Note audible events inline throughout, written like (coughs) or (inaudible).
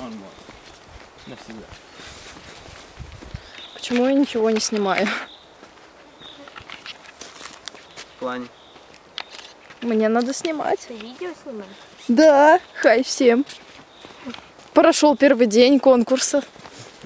Он мой. Навсегда. Почему я ничего не снимаю? В плане. Мне надо снимать. Ты видео снимаешь? Да, хай всем. Прошел первый день конкурса.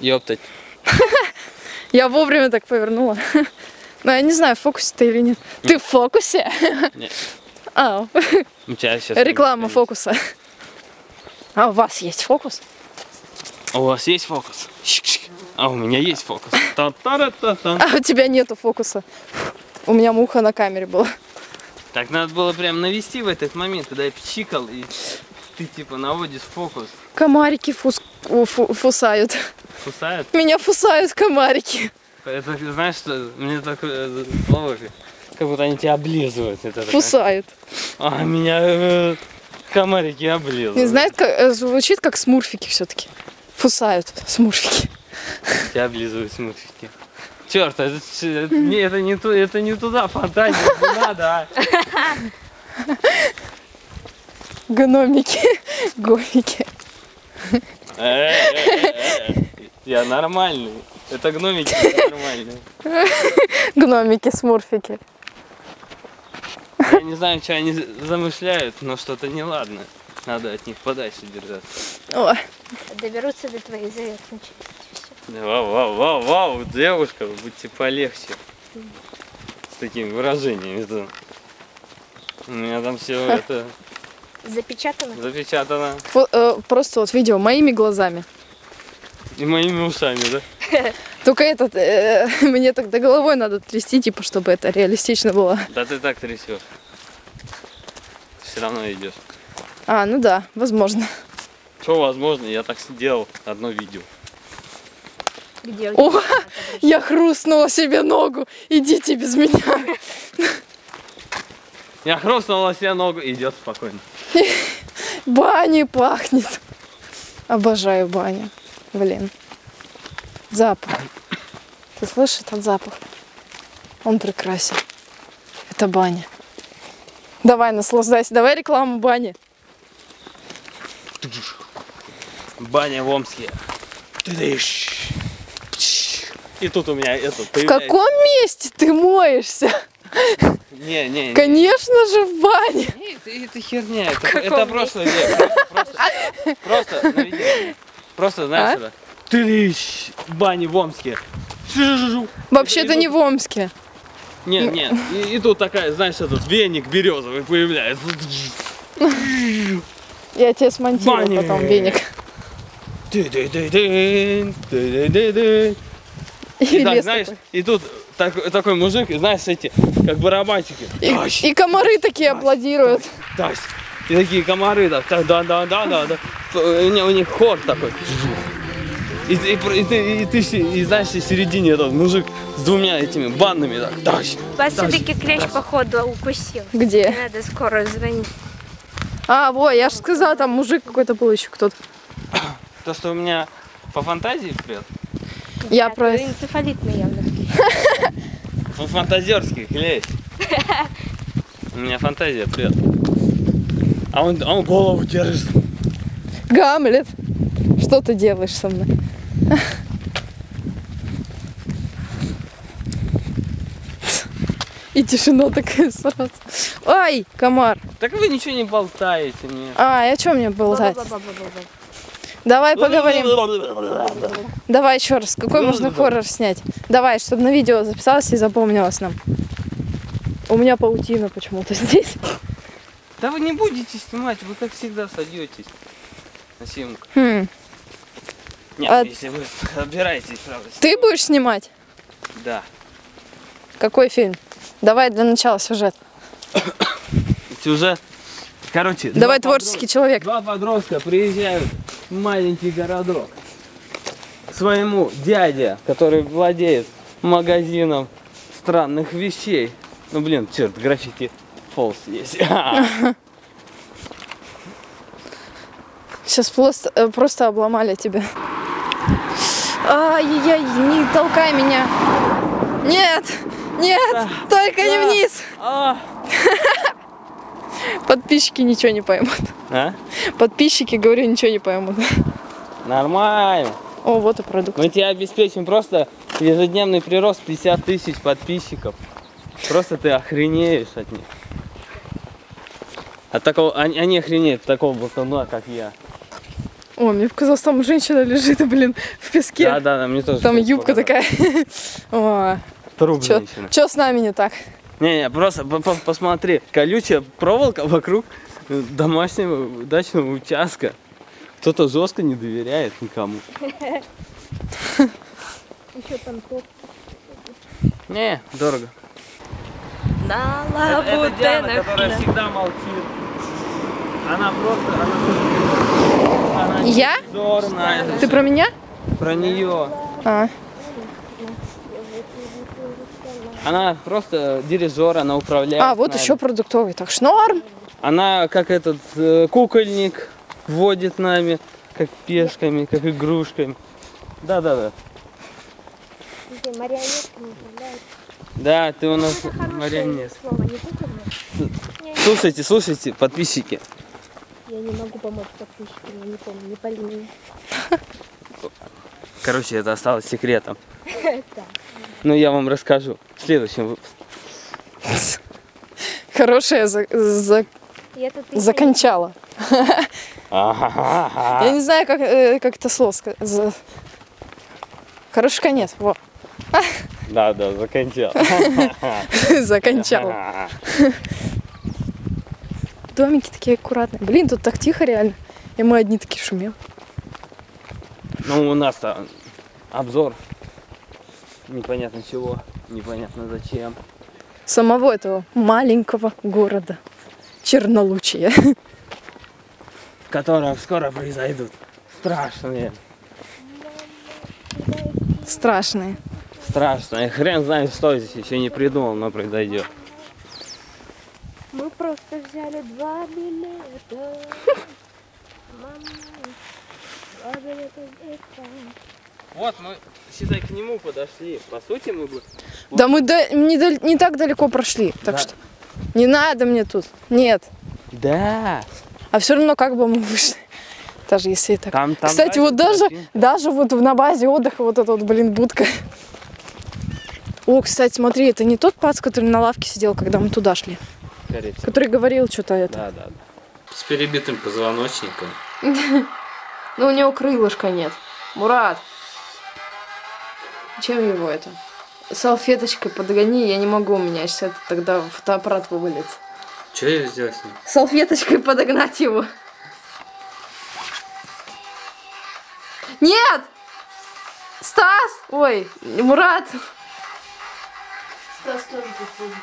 Ёптать. (laughs) Я вовремя так повернула. (laughs) Но я не знаю, в фокусе ты или нет. Ты в фокусе? Нет. (laughs) А, У тебя сейчас... реклама фокуса. А у вас есть фокус? У вас есть фокус? А у меня есть фокус. Та-та-ра-та-та. А у тебя нету фокуса. У меня муха на камере была. Так надо было прям навести в этот момент, когда я пчикал, и ты типа наводишь фокус. Комарики фус- фу- фусают. Кусают. Меня фусают комарики. Это, знаешь, что мне такое э, слово, как будто они тебя облизывают. Это такая- Фусают. А, меня э, комарики облизывают. Не знает, как, э, звучит как смурфики все-таки. Фусают смурфики. Тебя облизывают смурфики. Черт, это, это, не, это, не, ту- это не туда фантазия, не надо, а. Гномики. Гомики. Э, э, э, э. Я нормальный. Это гномики нормальные. Гномики, смурфики. Я не знаю, что они замышляют, но что-то неладно. Надо от них подальше держаться. О, Доберутся до твоей заветной части. Вау, вау, вау, вау, девушка, будьте полегче. С такими выражениями. Это... У меня там все (laughs) это Запечатано? запечатано. фо- э, просто вот видео моими глазами. И моими ушами, да? (laughs) Только этот, э, (laughs) мне тогда головой надо трясти, типа, чтобы это реалистично было. Да ты так трясешь. Все равно идешь. А, ну да, возможно. Что возможно, я так сделал одно видео. Где О, (laughs) я хрустнула себе ногу. Идите без меня. (laughs) Я хрустнула себе ногу, идет спокойно. (laughs) Бани пахнет. Обожаю баню. Блин. Запах. Ты слышишь этот запах? Он прекрасен. Это баня. Давай, наслаждайся. Давай рекламу бани. Баня в Омске. И тут у меня это В каком месте ты моешься? Не, не, не. Конечно же в бане. Не, Это, это херня, это, это прошлое век. Просто, просто, просто, просто знаешь, А? это. Тыдыщ. Бани в Омске. Вообще-то не в Омске. Нет, нет. И, и тут такая, знаешь, этот веник березовый появляется. Я тебе смонтирую Бани. потом веник. (laughs) И так, знаешь, и тут так- такой мужик, и знаешь, эти, как барабанщики. Тащ, И, и комары такие аплодируют. тащ. И такие комары, так, да, да, да, да, да. У них, у них хор такой. И, ты- и, и ты, и ты, и знаешь, в середине этот мужик с двумя этими банными, так, тащ. Вас все-таки клещ, походу, укусил. Где? Надо скоро звонить. А, во, я же сказала, там мужик какой-то был еще кто-то. То, что у меня по фантазии прет, Я Да, про... ты энцефалитный явно. по (laughs) фантазерски. (laughs) У меня фантазия прет. А он, а он голову держит. Гамлет. Что ты делаешь со мной? И тишина такая сразу. Ай, комар. Так вы ничего не болтаете мне. А, и о чем мне болтать? Ба-ба-ба-ба-ба. Давай поговорим. Давай еще раз. Какой можно хоррор снять? Давай, чтобы на видео записалось и запомнилось нам. У меня паутина почему-то (laughs) здесь. Да вы не будете снимать, вы как всегда садетесь на съемку. Хм. Нет, А- если вы собираетесь, правда. Ты будешь снимать? Да. Какой фильм? Давай для начала сюжет. (coughs) Сюжет. Короче, Давай творческий человек. Два подростка приезжают маленький городок своему дяде, который владеет магазином странных вещей. Ну блин, черт, граффити фолс есть. (laughs) Сейчас просто, э, просто обломали тебя. Ай-яй-яй, не толкай меня. Нет, нет, только не вниз. А? (laughs) Подписчики ничего не поймут. А? Подписчики, говорю, ничего не поймут. Нормально. О, вот и продукт. Мы тебе обеспечим просто ежедневный прирост 50 тысяч подписчиков. Просто ты охренеешь от них. От такого, они, они охренеют такого болтуна, как я. О, мне показалось, там женщина лежит, блин, в песке. Да, да, да, мне тоже. Там юбка показалось. такая. (laughs) Труп чё, женщины. чё с нами не так? Не-не, просто по- по- посмотри. Колючая проволока вокруг домашнего дачного участка. Кто-то жестко не доверяет никому. Еще там топ. Не, дорого. На Это, это Диана, которая всегда молчит. Она просто, она, она Я? дурная. Ты про меня? Про нее. А, Она просто дирижер, она управляет. а вот нами. еще продуктовый. Так что норм. Она как этот э, кукольник водит нами, как пешками, как игрушками. Да, да, марионетками ты у нас хорошее марионет. слово, не. Слушайте, слушайте, подписчики. Я не могу помочь подписчикам, я не помню, не по линии. (laughs) Короче, это осталось секретом. (laughs) Но я вам расскажу в следующем выпуске. Хорошая за, за- закончала. Я не знаю, как, э, как это слово сказать. За- Хороший конец. Во. Да, да, закончал. (laughs) Закончала. Домики такие аккуратные. Блин, тут так тихо реально. И мы одни такие шумим. Ну, у нас-то обзор непонятно чего, непонятно зачем. Самого этого маленького города. Чернолучия. В котором скоро произойдут страшные, Страшные. страшные. Хрен знает, что здесь еще не придумал, но произойдет. Мы просто взяли два билета. Мама, два билета. Вот мы, считай, к нему подошли. По сути, мы бы... Да мы да- не, дал- не так далеко прошли. Так Да. что не надо мне тут. Нет. Да. А все равно как бы мы вышли. Даже если так. Там, там Кстати, дальше вот даже, даже вот на базе отдыха вот эта вот, блин, будка. О, кстати, смотри, это не тот пац, который на лавке сидел, когда мы туда шли. Скорее всего. Который говорил что-то это. Да, да, да. С перебитым позвоночником. (laughs) Ну, у него крылышка нет. Мурат. Чем его это? Салфеточкой подгони, я не могу, у меня сейчас это тогда фотоаппарат вывалится. Что я сделал с ним? Салфеточкой подогнать его. Нет! Стас! Ой, Мурат! Стас тоже подходит.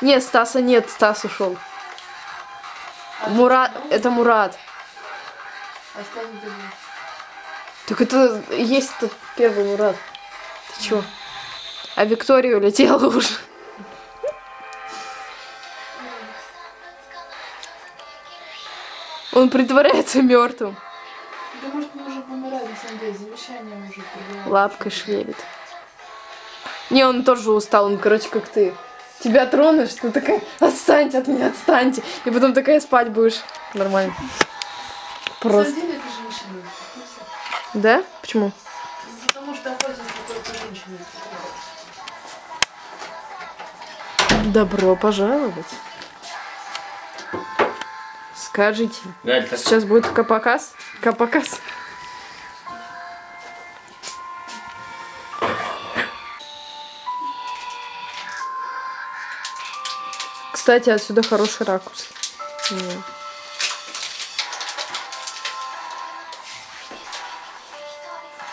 Нет, Стаса нет, Стас ушел. Мурат, это Мурат. Останется один. Так это есть тот первый Мурат. Ты чё? А Виктория улетела уже. Он притворяется мертвым. Да может мы уже помирали, на самом деле, уже предлагали. Лапкой шевелит. Не, он тоже устал, он, короче, как ты. Тебя тронешь, ты такая, отстаньте от меня, отстаньте. И потом такая спать будешь. Нормально. Просто. Да? Почему? Добро пожаловать. Скажите, Галь, так сейчас будет капоказ? Капоказ? Кстати, отсюда хороший ракурс.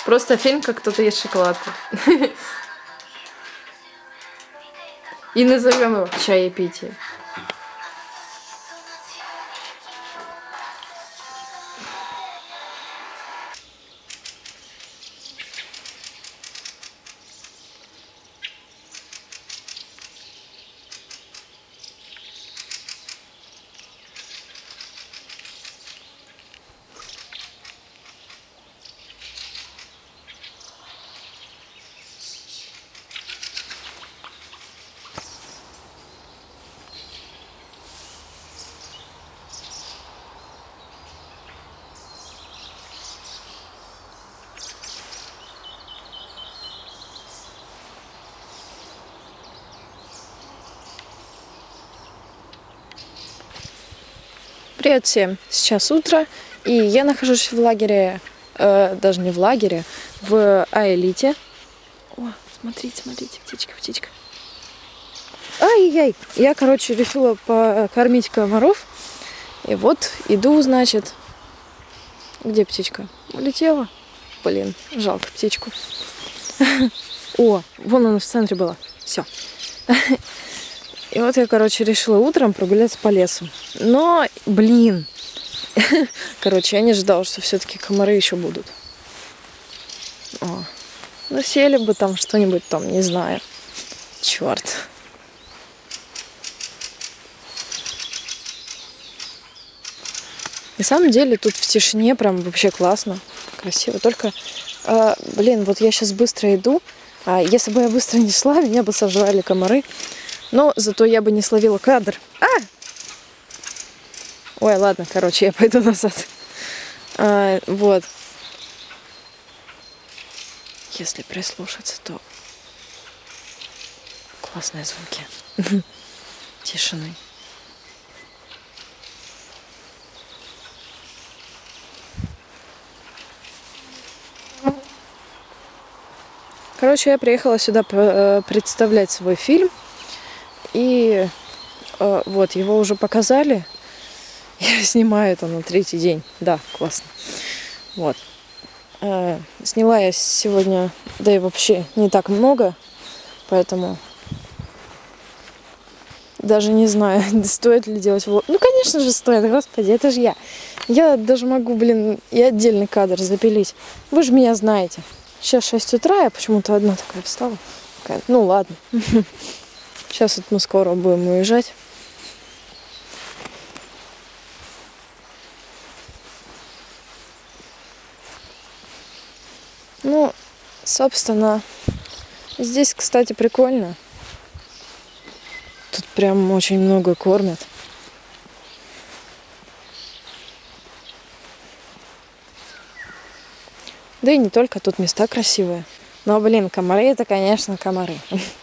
Просто фильм, как кто-то ест шоколадку. (laughs) И назовем его чаепитие. Привет всем! Сейчас утро, и я нахожусь в лагере, э, даже не в лагере, в Аэлите. О, смотрите, смотрите, птичка, птичка. Ай-яй! Я, короче, решила покормить комаров. И вот иду, значит. Где птичка? Улетела. Блин, жалко птичку. (laughs) О, вон она в центре была. Все. (laughs) И вот я, короче, решила утром прогуляться по лесу. Но, блин, (laughs) короче, я не ждала, что все-таки комары еще будут. О. Ну, сели бы там что-нибудь там, не знаю. Черт. На самом деле тут в тишине прям вообще классно, красиво. Только, э, блин, вот я сейчас быстро иду, а если бы я быстро не шла, меня бы сожрали комары. Но зато я бы не словила кадр. А! Ой, ладно, короче, я пойду назад. А, вот. Если прислушаться, то классные звуки (laughs) тишины. Короче, я приехала сюда э, представлять свой фильм. И э, вот, его уже показали. (laughs) Я снимаю это на третий день. Да, классно. Вот. Э, сняла я сегодня, да и вообще не так много, поэтому даже не знаю, (laughs) стоит ли делать влог. Ну, конечно же, стоит, господи, это же я. Я даже могу, блин, и отдельный кадр запилить. Вы же меня знаете. Сейчас 6 утра, я почему-то одна такая встала. Ну ладно. (laughs) Сейчас вот мы скоро будем уезжать. Ну, собственно, здесь, кстати, прикольно. Тут прям очень много кормят. Да и не только, тут места красивые. Но, блин, комары это, конечно, комары. (laughs)